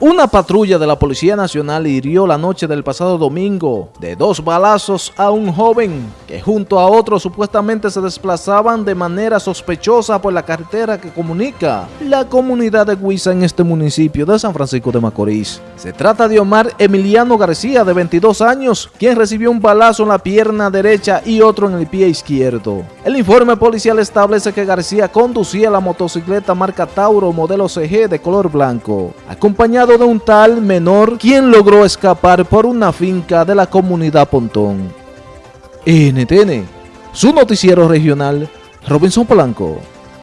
Una patrulla de la Policía Nacional hirió la noche del pasado domingo de dos balazos a un joven que junto a otro supuestamente se desplazaban de manera sospechosa por la carretera que comunica la comunidad de Huiza en este municipio de San Francisco de Macorís. Se trata de Omar Emiliano García de 22 años, quien recibió un balazo en la pierna derecha y otro en el pie izquierdo. El informe policial establece que García conducía la motocicleta marca Tauro modelo CG de color blanco, acompañado de un tal menor quien logró escapar por una finca de la comunidad Pontón. NTN, su noticiero regional, Robinson Polanco.